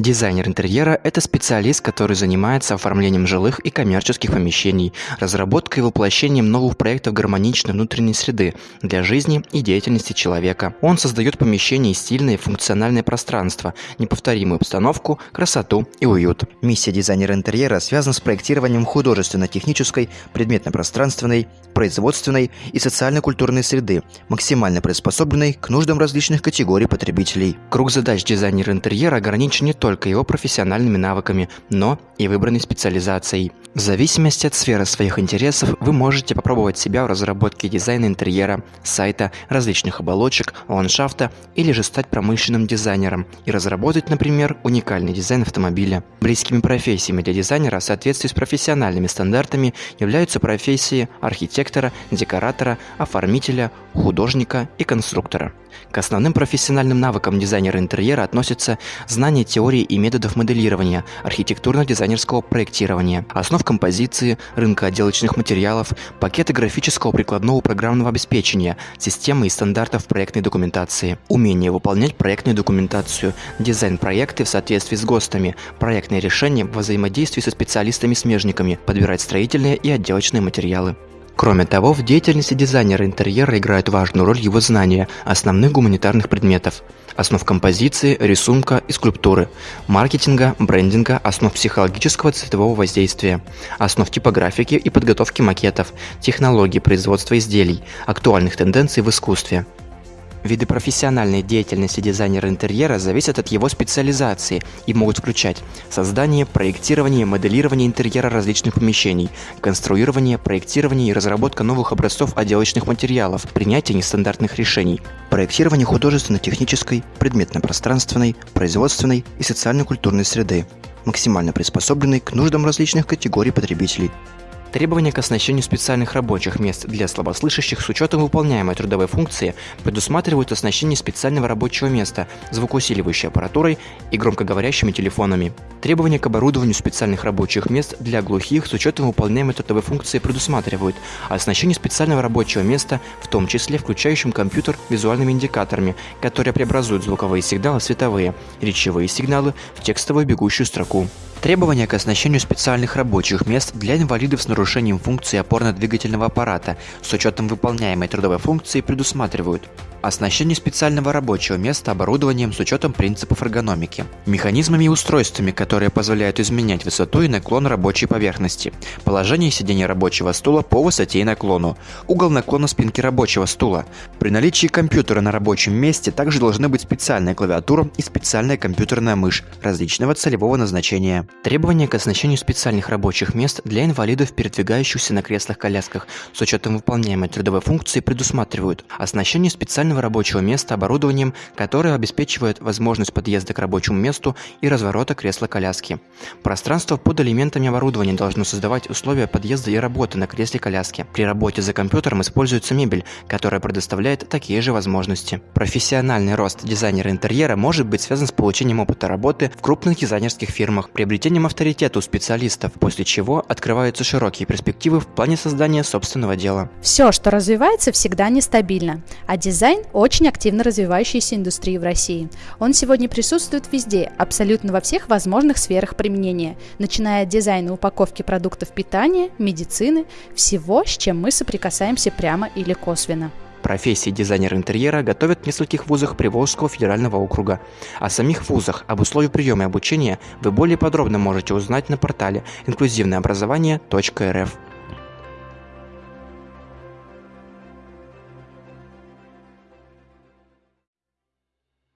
Дизайнер интерьера – это специалист, который занимается оформлением жилых и коммерческих помещений, разработкой и воплощением новых проектов гармоничной внутренней среды для жизни и деятельности человека. Он создает помещения и стильное и функциональное пространство, неповторимую обстановку, красоту и уют. Миссия дизайнера интерьера связана с проектированием художественно-технической, предметно-пространственной, производственной и социально-культурной среды, максимально приспособленной к нуждам различных категорий потребителей. Круг задач дизайнера интерьера ограничен не только его профессиональными навыками, но и выбранной специализацией. В зависимости от сферы своих интересов вы можете попробовать себя в разработке дизайна интерьера, сайта, различных оболочек, ландшафта или же стать промышленным дизайнером и разработать, например, уникальный дизайн автомобиля. Близкими профессиями для дизайнера в соответствии с профессиональными стандартами являются профессии архитектора, декоратора, оформителя, художника и конструктора. К основным профессиональным навыкам дизайнера интерьера относятся знание теории и методов моделирования, архитектурно-дизайнерского проектирования, основ композиции, рынка отделочных материалов, пакеты графического прикладного программного обеспечения, системы и стандартов проектной документации, умение выполнять проектную документацию, дизайн проекты в соответствии с ГОСТами, проектные решения во взаимодействии со специалистами-смежниками, подбирать строительные и отделочные материалы. Кроме того, в деятельности дизайнера интерьера играют важную роль его знания основных гуманитарных предметов, основ композиции, рисунка и скульптуры, маркетинга, брендинга, основ психологического цветового воздействия, основ типографики и подготовки макетов, технологий производства изделий, актуальных тенденций в искусстве – Виды профессиональной деятельности дизайнера интерьера зависят от его специализации и могут включать создание, проектирование, моделирование интерьера различных помещений, конструирование, проектирование и разработка новых образцов отделочных материалов, принятие нестандартных решений, проектирование художественно-технической, предметно-пространственной, производственной и социально-культурной среды, максимально приспособленной к нуждам различных категорий потребителей, Требования к оснащению специальных рабочих мест для слабослышащих с учетом выполняемой трудовой функции предусматривают оснащение специального рабочего места, звукоусиливающей аппаратурой и громкоговорящими телефонами. Требования к оборудованию специальных рабочих мест для глухих с учетом выполняемой трудовой функции предусматривают оснащение специального рабочего места, в том числе включающим компьютер визуальными индикаторами, которые преобразуют звуковые сигналы в световые, речевые сигналы в текстовую бегущую строку. Требования к оснащению специальных рабочих мест для инвалидов с нарушением функции опорно-двигательного аппарата с учетом выполняемой трудовой функции предусматривают Оснащение специального рабочего места оборудованием с учетом принципов эргономики. Механизмами и устройствами, которые позволяют изменять высоту и наклон рабочей поверхности. Положение сидения рабочего стула по высоте и наклону. Угол наклона спинки рабочего стула. При наличии компьютера на рабочем месте также должны быть специальная клавиатура и специальная компьютерная мышь различного целевого назначения. Требования к оснащению специальных рабочих мест для инвалидов, передвигающихся на креслах-колясках с учетом выполняемой трудовой функции предусматривают оснащение специального рабочего места оборудованием, которое обеспечивает возможность подъезда к рабочему месту и разворота кресла-коляски. Пространство под элементами оборудования должно создавать условия подъезда и работы на кресле-коляске. При работе за компьютером используется мебель, которая предоставляет такие же возможности. Профессиональный рост дизайнера интерьера может быть связан с получением опыта работы в крупных дизайнерских фирмах, приобретением авторитета у специалистов, после чего открываются широкие перспективы в плане создания собственного дела. Все, что развивается, всегда нестабильно, а Дизайн – очень активно развивающаяся индустрия в России. Он сегодня присутствует везде, абсолютно во всех возможных сферах применения, начиная от дизайна упаковки продуктов питания, медицины, всего, с чем мы соприкасаемся прямо или косвенно. Профессии дизайнер интерьера готовят в нескольких вузах Приволжского федерального округа. О самих вузах, об условиях приема и обучения вы более подробно можете узнать на портале инклюзивнообразование.рф.